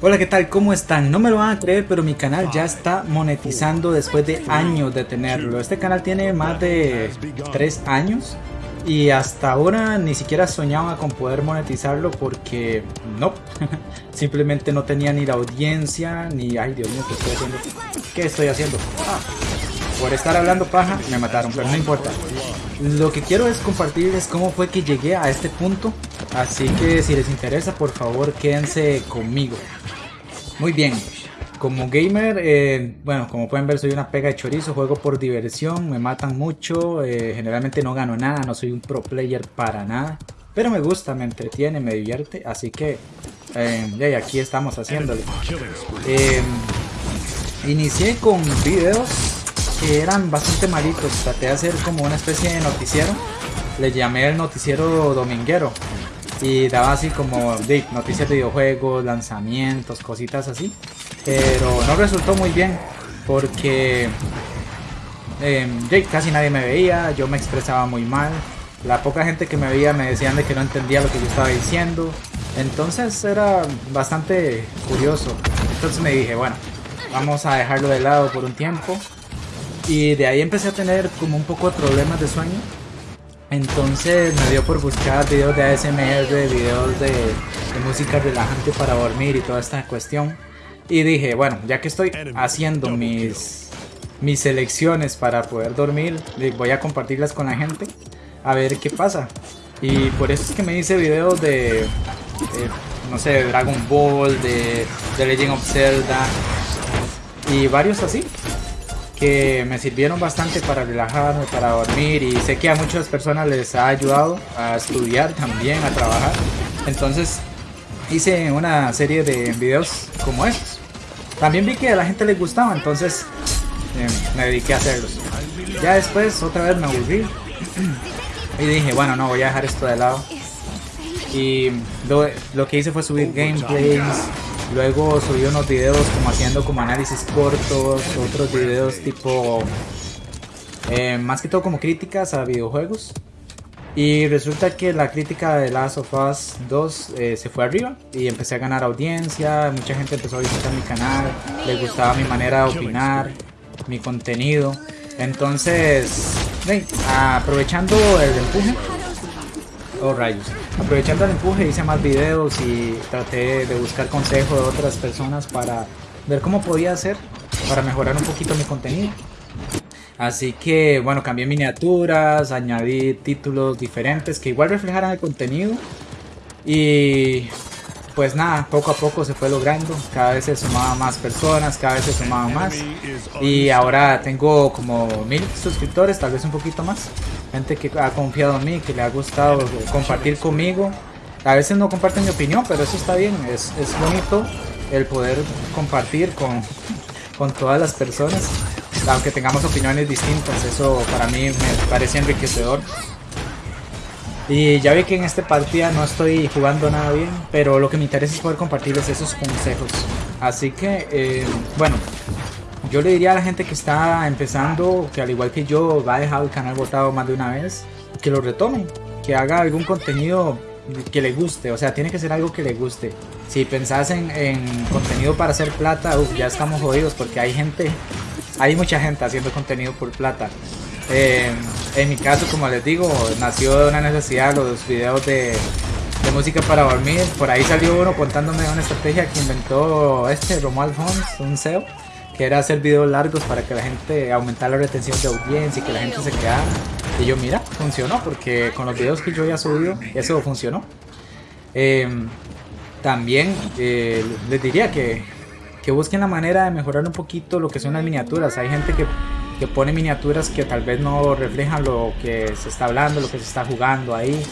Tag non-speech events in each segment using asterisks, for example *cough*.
Hola, ¿qué tal? ¿Cómo están? No me lo van a creer, pero mi canal ya está monetizando después de años de tenerlo. Este canal tiene más de 3 años y hasta ahora ni siquiera soñaba con poder monetizarlo porque no, *laughs* simplemente no tenía ni la audiencia ni... Ay, Dios mío, ¿qué estoy haciendo? ¿Qué estoy haciendo? Ah, por estar hablando paja me mataron, pero no importa. Lo que quiero es compartirles cómo fue que llegué a este punto, así que si les interesa por favor quédense conmigo. Muy bien, como gamer, eh, bueno, como pueden ver soy una pega de chorizo, juego por diversión, me matan mucho, eh, generalmente no gano nada, no soy un pro player para nada. Pero me gusta, me entretiene, me divierte, así que eh, aquí estamos haciéndolo. inicié con videos que eran bastante malitos. Traté de hacer como una especie de noticiero. Le llamé el noticiero dominguero. Y daba así como noticias de videojuegos, lanzamientos, cositas así. Pero no resultó muy bien. Porque eh, casi nadie me veía. Yo me expresaba muy mal. La poca gente que me veía me decían de que no entendía lo que yo estaba diciendo. Entonces era bastante curioso. Entonces me dije, bueno, vamos a dejarlo de lado por un tiempo y de ahí empecé a tener como un poco de problemas de sueño. Entonces me dio por buscar videos de ASMR, videos de, música relajante para dormir y toda esta cuestión. Y dije, bueno, ya que estoy haciendo mis, mis selecciones para poder dormir, voy a compartirlas con la gente a ver qué pasa. Y por eso es que me hice videos de, no sé, de Dragon Ball, de, de Legend of Zelda y varios así que me sirvieron bastante para relajarme, para dormir y sé que a muchas personas les ha ayudado a estudiar también, a trabajar. Entonces hice una serie de videos como estos. También vi que a la gente les gustaba, entonces eh, me dediqué a hacerlos. Ya después otra vez me aburrí y dije, bueno, no, voy a dejar esto de lado. Y lo, lo que hice fue subir gameplays, Luego subí unos videos como haciendo como análisis cortos, otros videos tipo... Eh, más que todo como críticas a videojuegos. Y resulta que la crítica de Last of Us 2 eh, se fue arriba y empecé a ganar audiencia, mucha gente empezó a visitar mi canal, les gustaba mi manera de opinar, mi contenido. Entonces, aprovechando el empuje, oh rayos, Aprovechando el empuje hice más videos y traté de buscar consejos de otras personas para ver cómo podía hacer para mejorar un poquito mi contenido. Así que bueno, cambié miniaturas, añadí títulos diferentes que igual reflejaran el contenido. Y pues nada, poco a poco se fue logrando, cada vez se sumaban más personas, cada vez se sumaban más. y ahora tengo como mil suscriptores, tal vez un poquito más, gente que ha confiado en mí, que le ha gustado compartir conmigo, a veces no comparten mi opinión, pero eso está bien, es, es bonito el poder compartir con, con todas las personas, aunque tengamos opiniones distintas, eso para mí me parece enriquecedor. Y ya vi que en esta partida no estoy jugando nada bien, pero lo que me interesa es poder compartirles esos consejos. Así que, eh, bueno, yo le diría a la gente que está empezando, que al igual que yo va a dejar el canal botado más de una vez, que lo retome, que haga algún contenido que le guste, o sea, tiene que ser algo que le guste. Si pensás en, contenido para hacer plata, ya estamos jodidos porque hay gente, hay mucha gente haciendo contenido por plata. Eh, en mi caso, como les digo, nació de una necesidad los videos de, música para dormir. Por ahí salió uno contándome una estrategia que inventó este Romuald Fons, un CEO, que era hacer videos largos para que la gente aumentara la retención de audiencia y que la gente se quedara. Y yo, mira, funcionó, porque con los videos que yo ya subido, eso funcionó. Em, también eh, les diría que, que busquen la manera de mejorar un poquito lo que son las miniaturas. Hay gente que que pone miniaturas que tal vez no reflejan lo que se está hablando, lo que se está jugando ahí.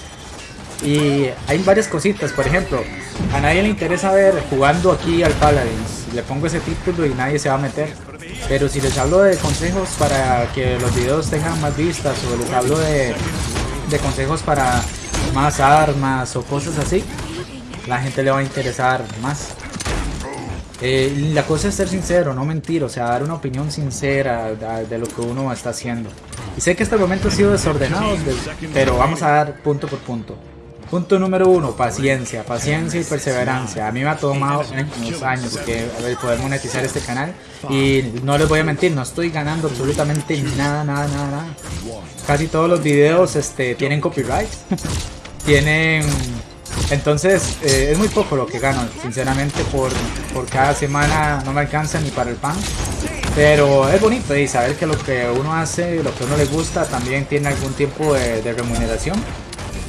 Y hay varias cositas, por ejemplo, a nadie le interesa ver jugando aquí al Paladins. Le pongo ese título y nadie se va a meter. Pero si les hablo de consejos para que los videos tengan más vistas o les hablo de, de consejos para más armas o cosas así, la gente le va a interesar más. Eh, la cosa es ser sincero, no mentir, o sea, dar una opinión sincera de, lo que uno está haciendo. Y sé que este momento ha sido desordenado, pero vamos a dar punto por punto. Punto número uno, paciencia, paciencia y perseverancia. A mí me ha tomado años, años que poder monetizar este canal y no les voy a mentir, no estoy ganando absolutamente nada, nada, nada, nada. Casi todos los videos este, tienen copyright, *laughs* tienen... Entonces eh, es muy poco lo que gano, sinceramente, por, por cada semana no me alcanza ni para el pan. Pero es bonito y saber que lo que uno hace, lo que uno le gusta, también tiene algún tiempo de remuneración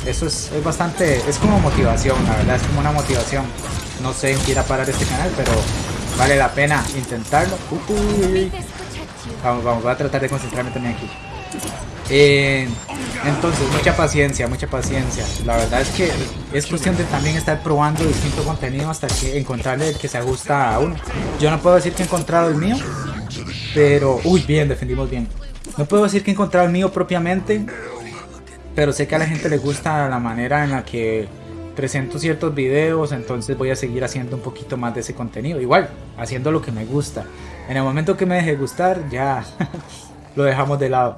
eso es, bastante, es como motivación, la verdad, es como una motivación. No sé en qué irá a parar este canal, pero vale la pena intentarlo. Vamos, vamos, voy a tratar de concentrarme también aquí. Eh, entonces, mucha paciencia, mucha paciencia. La verdad es que es cuestión de también estar probando distinto contenido hasta que encontrarle el que se ajusta a uno. Yo no puedo decir que he encontrado el mío, pero... Uy, bien, defendimos bien. No puedo decir que he encontrado el mío propiamente, pero sé que a la gente le gusta la manera en la que presento ciertos videos, entonces voy a seguir haciendo un poquito más de ese contenido. Igual, haciendo lo que me gusta. En el momento que me deje gustar, ya *laughs* lo dejamos de lado.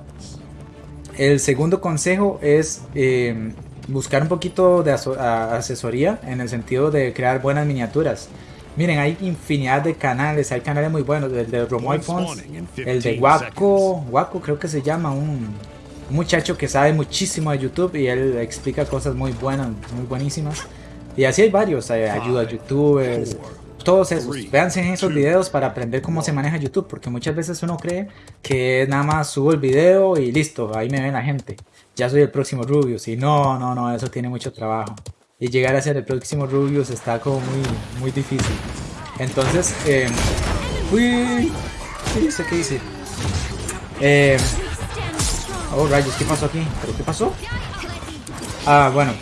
El segundo consejo es eh, buscar un poquito de asesoría en el sentido de crear buenas miniaturas. Miren, hay infinidad de canales, hay canales muy buenos, el de Romoy Fons, el de Waco, Waco creo que se llama, un, muchacho que sabe muchísimo de YouTube y él explica cosas muy buenas, muy buenísimas. Y así hay varios, ayuda a youtubers, todos esos. Véanse en esos videos para aprender cómo se maneja YouTube, porque muchas veces uno cree que nada más subo el video y listo, ahí me ven la gente. Ya soy el próximo Rubius y no, no, no, eso tiene mucho trabajo. Y llegar a ser el próximo Rubius está como muy, muy difícil. Entonces, eh, uy, ¿qué? ¿Qué dice? Eh, Oh, rayos, ¿qué pasó aquí? ¿Pero qué pasó? Ah, bueno.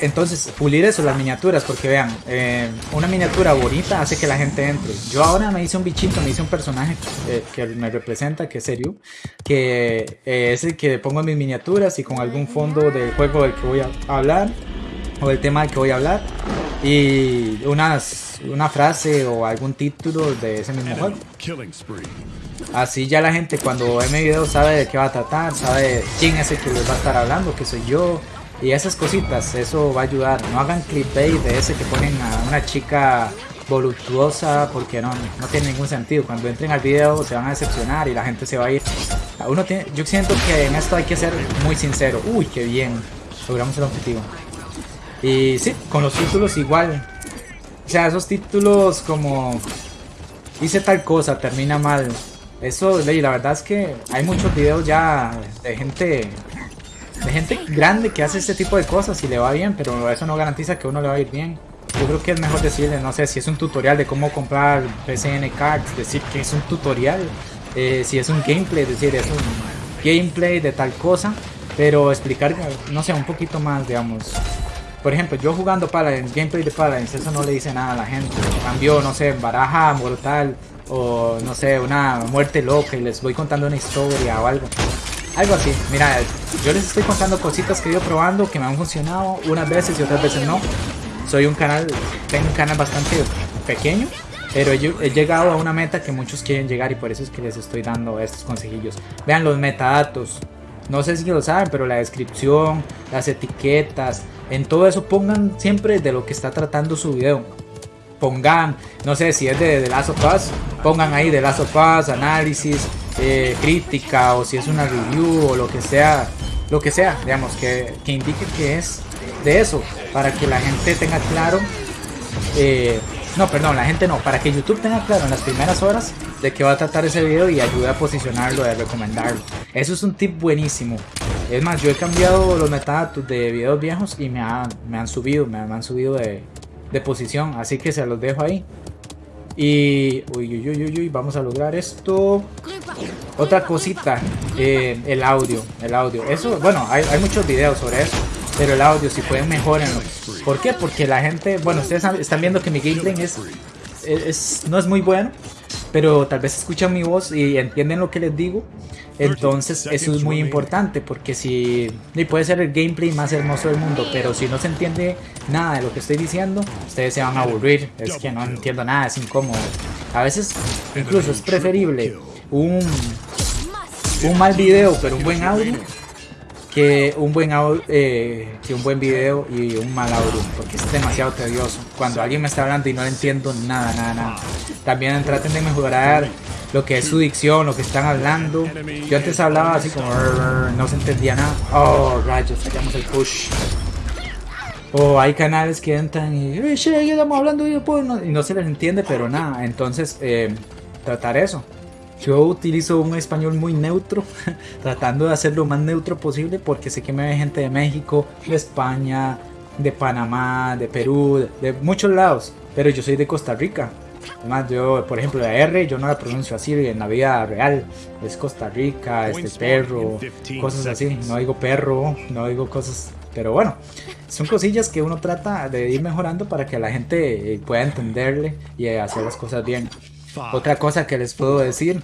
Entonces, pulir eso, las miniaturas, porque vean, eh, una miniatura bonita hace que la gente entre. Yo ahora me hice un bichito, me hice un personaje eh, que me representa, que es serio, que eh, es el que pongo en mis miniaturas y con algún fondo del juego del que voy a hablar, o el tema del que voy a hablar, y unas, una frase o algún título de ese mismo juego. Así ya la gente cuando ve mi video sabe de qué va a tratar, sabe quién es el que les va a estar hablando, que soy yo. Y esas cositas, eso va a ayudar. No hagan clickbait de ese que ponen a una chica voluptuosa porque no, no tiene ningún sentido. Cuando entren al video se van a decepcionar y la gente se va a ir. Uno tiene, yo siento que en esto hay que ser muy sincero. Uy, qué bien. Logramos el objetivo. Y sí, con los títulos igual. O sea, esos títulos como hice tal cosa, termina mal. Eso, la verdad es que hay muchos videos ya de gente de gente grande que hace este tipo de cosas y le va bien, pero eso no garantiza que uno le va a ir bien. Yo creo que es mejor decirle, no sé, si es un tutorial de cómo comprar PCN cards, decir que es un tutorial, eh, si es un gameplay, decir es un gameplay de tal cosa, pero explicar, no sé, un poquito más, digamos. Por ejemplo, yo jugando Paladins, gameplay de Paladins, eso no le dice nada a la gente. Cambio, no sé, baraja mortal, o no sé, una muerte loca y les voy contando una historia o algo. Algo así, mira, yo les estoy contando cositas que he ido probando que me han funcionado unas veces y otras veces no. Soy un canal, tengo un canal bastante pequeño, pero he, llegado a una meta que muchos quieren llegar y por eso es que les estoy dando estos consejillos. Vean los metadatos, no sé si lo saben, pero la descripción, las etiquetas, en todo eso pongan siempre de lo que está tratando su video pongan, no sé si es de The Last of Us, pongan ahí The Last of Us, análisis, eh, crítica o si es una review o lo que sea, lo que sea, digamos, que, que indique que es de eso, para que la gente tenga claro, eh, no, perdón, la gente no, para que YouTube tenga claro en las primeras horas de qué va a tratar ese video y ayude a posicionarlo, a recomendarlo. Eso es un tip buenísimo. Es más, yo he cambiado los metadatos de videos viejos y me han, me han subido, me han subido de, de posición. Así que se los dejo ahí. Y uy, uy, uy, uy, vamos a lograr esto. Otra cosita, eh, el audio, el audio. Eso, bueno, hay, hay, muchos videos sobre eso, pero el audio si pueden mejorenlo. ¿Por qué? Porque la gente, bueno, ustedes están viendo que mi gameplay es, es, no es muy bueno, pero tal vez escuchan mi voz y entienden lo que les digo. Entonces eso es muy importante porque si puede ser el gameplay más hermoso del mundo, pero si no se entiende nada de lo que estoy diciendo, ustedes se van a aburrir. Es que no entiendo nada, es incómodo. A veces incluso es preferible un, un mal video pero un buen audio que un buen eh, que un buen video y un mal audio porque es demasiado tedioso. Cuando alguien me está hablando y no le entiendo nada nada nada. También traten de mejorar lo que es su dicción lo que están hablando. Yo antes hablaba así como no se entendía nada. Oh rayos fallamos el push. O hay canales que entran y eh, estamos hablando y, no, no se les entiende pero nada. Entonces eh, tratar eso yo utilizo un español muy neutro, *laughs* tratando de hacer lo más neutro posible porque sé que me ve gente de México, de España, de Panamá, de Perú, de, muchos lados, pero yo soy de Costa Rica. Además, yo, por ejemplo, la R yo no la pronuncio así en la vida real. Es Costa Rica, este perro, cosas así. No digo perro, no digo cosas. Pero bueno, son cosillas que uno trata de ir mejorando para que la gente pueda entenderle y hacer las cosas bien. Otra cosa que les puedo decir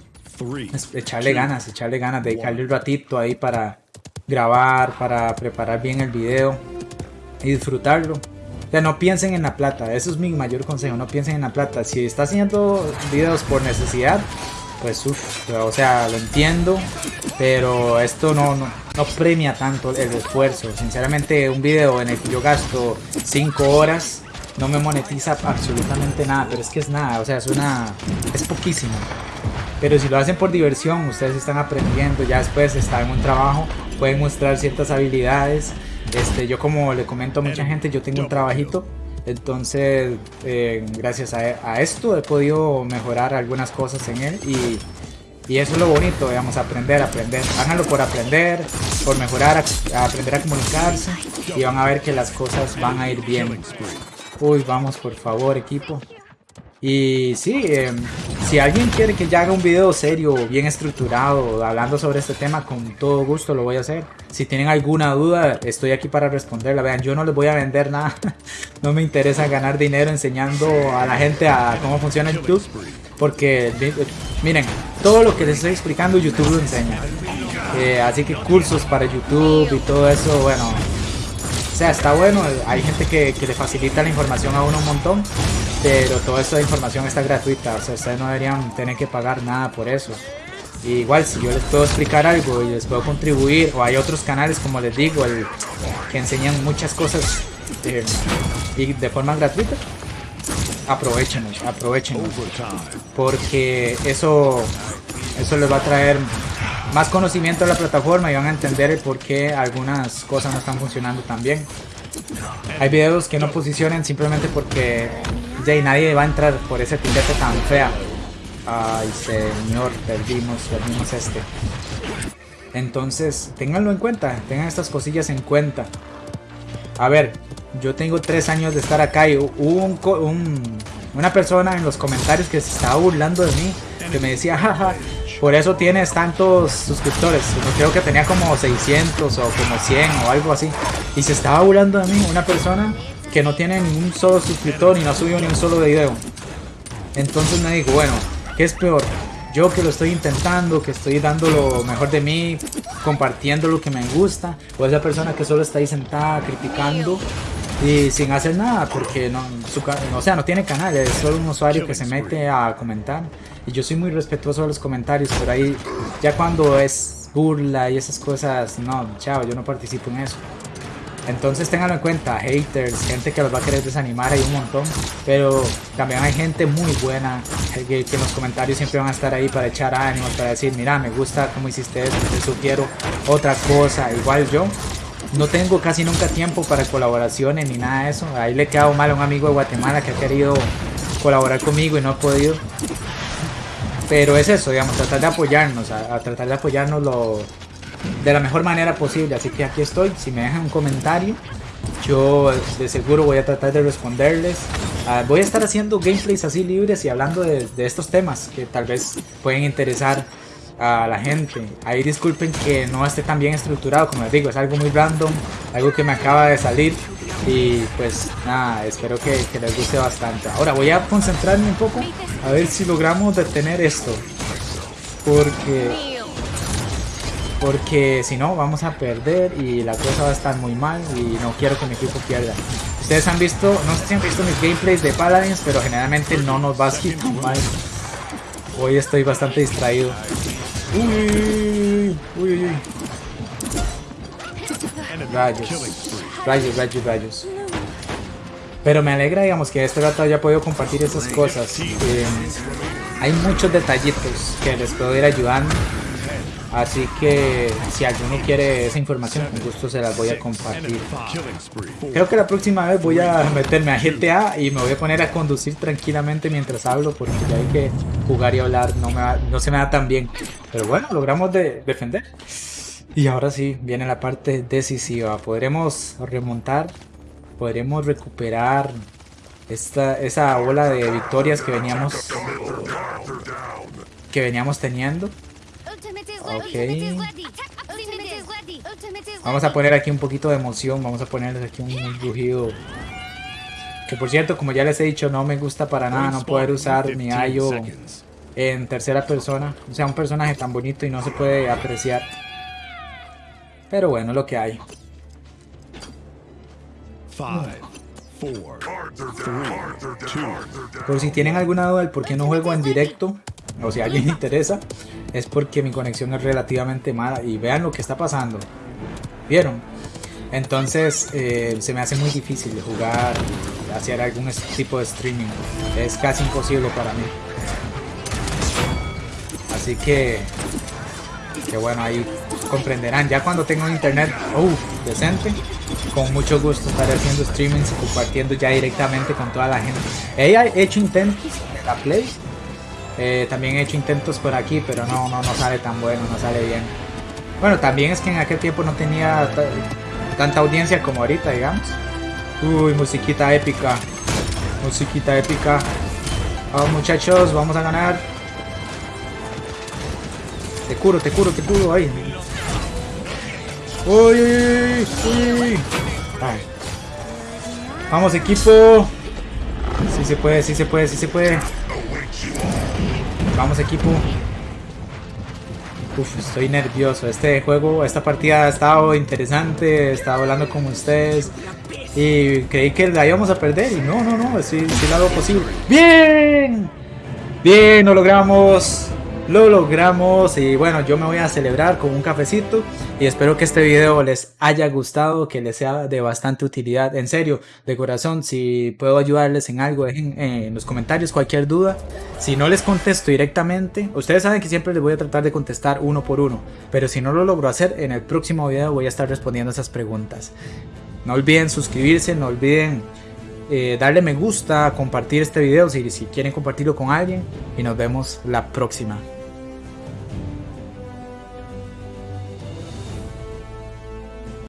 es echarle ganas, echarle ganas, dedicarle un ratito ahí para grabar, para preparar bien el video y disfrutarlo. O sea, no piensen en la plata, eso es mi mayor consejo, no piensen en la plata. Si está haciendo videos por necesidad, pues uff, o sea, lo entiendo, pero esto no, no, no, premia tanto el esfuerzo. Sinceramente, un video en el que yo gasto 5 horas no me monetiza absolutamente nada, pero es que es nada, o sea, es una... es poquísimo. Pero si lo hacen por diversión, ustedes están aprendiendo, ya después están en un trabajo, pueden mostrar ciertas habilidades. Este, yo como le comento a mucha gente, yo tengo un trabajito, entonces eh, gracias a, esto he podido mejorar algunas cosas en él y, y eso es lo bonito, digamos, aprender, aprender. Háganlo por aprender, por mejorar, aprender a comunicarse y van a ver que las cosas van a ir bien. Uy, vamos por favor equipo. Y sí, em, si alguien quiere que yo haga un video serio, bien estructurado, hablando sobre este tema, con todo gusto lo voy a hacer. Si tienen alguna duda, estoy aquí para responderla. Vean, yo no les voy a vender nada. *laughs* no me interesa ganar dinero enseñando a la gente a cómo funciona YouTube. Porque, miren, todo lo que les estoy explicando YouTube lo enseña. Eh, así que cursos para YouTube y todo eso, bueno, o sea, está bueno, hay gente que, le facilita la información a uno un montón, pero toda esta información está gratuita, o sea, ustedes no deberían tener que pagar nada por eso. igual, si yo les puedo explicar algo y les puedo contribuir, o hay otros canales, como les digo, el, que enseñan muchas cosas eh, y de forma gratuita, aprovechen, aprovechen, porque eso, eso les va a traer más conocimiento de la plataforma y van a entender el por qué algunas cosas no están funcionando tan bien. Hay videos que no posicionen simplemente porque ya nadie va a entrar por ese etiqueta tan fea. Ay señor, perdimos, perdimos este. Entonces, ténganlo en cuenta, tengan estas cosillas en cuenta. A ver, yo tengo tres años de estar acá y hubo un, una persona en los comentarios que se estaba burlando de mí, que me decía, jaja, por eso tienes tantos suscriptores. Creo que tenía como 600 o como 100 o algo así. Y se estaba burlando de mí una persona que no tiene ni un solo suscriptor y no ha subido ni un solo video. Entonces me dijo, bueno, ¿qué es peor? Yo que lo estoy intentando, que estoy dando lo mejor de mí, compartiendo lo que me gusta, o esa persona que solo está ahí sentada criticando y sin hacer nada porque no, o sea, no tiene canal, es solo un usuario que se mete a comentar y yo soy muy respetuoso de los comentarios, pero ahí ya cuando es burla y esas cosas, no, chao, yo no participo en eso. Entonces ténganlo en cuenta, haters, gente que los va a querer desanimar, hay un montón, pero también hay gente muy buena que, en los comentarios siempre van a estar ahí para echar ánimos, para decir, mira, me gusta cómo hiciste esto, te sugiero otra cosa, igual yo. No tengo casi nunca tiempo para colaboraciones ni nada de eso. Ahí le he quedado mal a un amigo de Guatemala que ha querido colaborar conmigo y no ha podido. Pero es eso, digamos, tratar de apoyarnos, a, tratar de apoyarnos lo, de la mejor manera posible. Así que aquí estoy, si me dejan un comentario, yo de seguro voy a tratar de responderles. Ah, voy a estar haciendo gameplays así libres y hablando de, de, estos temas que tal vez pueden interesar a la gente. Ahí disculpen que no esté tan bien estructurado, como les digo, es algo muy random, algo que me acaba de salir. Y pues nada, espero que, les guste bastante. Ahora voy a concentrarme un poco a ver si logramos detener esto. Porque... Porque si no vamos a perder y la cosa va a estar muy mal y no quiero que mi equipo pierda. Ustedes han visto, no sé si han visto mis gameplays de Paladins, pero generalmente no nos va tan mal. Hoy estoy bastante distraído. Uy, uy, uy. Rayos. Rayos, rayos, rayos. Pero me alegra, digamos, que este rato haya podido compartir esas cosas. Eh, hay muchos detallitos que les puedo ir ayudando. Así que si alguno quiere esa información, con gusto se las voy a compartir. Creo que la próxima vez voy a meterme a GTA y me voy a poner a conducir tranquilamente mientras hablo porque ya hay que jugar y hablar no, me no se me da tan bien. Pero bueno, logramos de defender. Y ahora sí, viene la parte decisiva. Podremos remontar, podremos recuperar esta, esa ola de victorias que veníamos que veníamos teniendo. Ok. Vamos a poner aquí un poquito de emoción. Vamos a poner aquí un, rugido. Que por cierto, como ya les he dicho, no me gusta para nada no poder usar mi Ayo en tercera persona. O sea, un personaje tan bonito y no se puede apreciar. Pero bueno, lo que hay. Por si tienen alguna duda del por qué no juego en directo, o si a alguien le interesa, es porque mi conexión es relativamente mala. Y vean lo que está pasando. ¿Vieron? Entonces eh, se me hace muy difícil jugar hacer algún tipo de streaming. Es casi imposible para mí. Así que, que bueno, ahí comprenderán. Ya cuando tengo un internet uh, decente, con mucho gusto estaré haciendo streamings y compartiendo ya directamente con toda la gente. He hecho intentos en la Play eh, también he hecho intentos por aquí, pero no, no, no sale tan bueno, no sale bien. Bueno, también es que en aquel tiempo no tenía tanta audiencia como ahorita, digamos. Uy, musiquita épica. Musiquita épica. Vamos muchachos, vamos a ganar. Te curo, te curo, te curo. Ay. Uy, uy, uy, Vamos equipo. Sí se puede, sí se puede, sí se puede. Vamos equipo. Uf, estoy nervioso. Este juego, esta partida ha estado interesante. He estado hablando con ustedes. Y creí que la íbamos a perder. Y no, no, no. Sí, sí posible. ¡Bien! Bien, lo logramos lo logramos y bueno yo me voy a celebrar con un cafecito y espero que este video les haya gustado que les sea de bastante utilidad. En serio de corazón si puedo ayudarles en algo dejen en los comentarios cualquier duda. Si no les contesto directamente ustedes saben que siempre les voy a tratar de contestar uno por uno pero si no lo logro hacer en el próximo video voy a estar respondiendo esas preguntas. No olviden suscribirse no olviden eh, darle me gusta, compartir este video si, si quieren compartirlo con alguien y nos vemos la próxima.